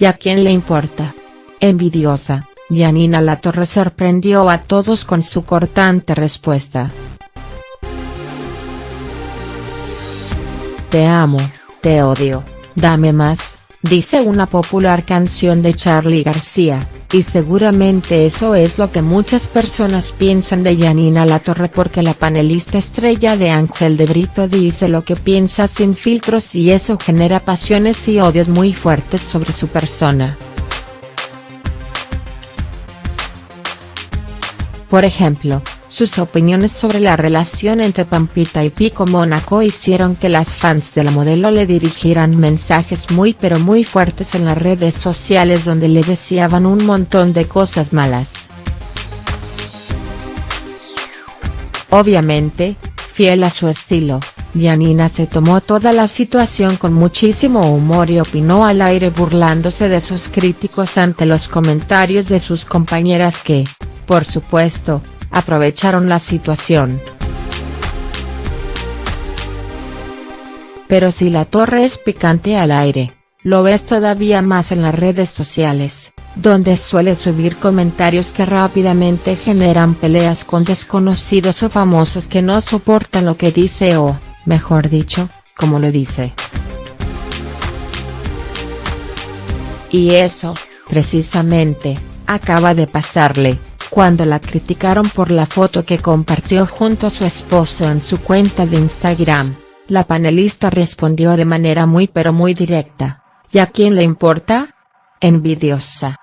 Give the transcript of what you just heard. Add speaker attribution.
Speaker 1: ¿y a quién le importa? Envidiosa, Yanina Latorre sorprendió a todos con su cortante respuesta. Te amo, te odio, dame más, dice una popular canción de Charly García, y seguramente eso es lo que muchas personas piensan de Yanina Latorre porque la panelista estrella de Ángel de Brito dice lo que piensa sin filtros y eso genera pasiones y odios muy fuertes sobre su persona. Por ejemplo, sus opiniones sobre la relación entre Pampita y Pico Mónaco hicieron que las fans de la modelo le dirigieran mensajes muy pero muy fuertes en las redes sociales donde le deseaban un montón de cosas malas. Obviamente, fiel a su estilo, Janina se tomó toda la situación con muchísimo humor y opinó al aire burlándose de sus críticos ante los comentarios de sus compañeras que, por supuesto, aprovecharon la situación. Pero si la torre es picante al aire, lo ves todavía más en las redes sociales, donde suele subir comentarios que rápidamente generan peleas con desconocidos o famosos que no soportan lo que dice o, mejor dicho, como lo dice. Y eso, precisamente, acaba de pasarle, cuando la criticaron por la foto que compartió junto a su esposo en su cuenta de Instagram, la panelista respondió de manera muy pero muy directa, ¿y a quién le importa? Envidiosa.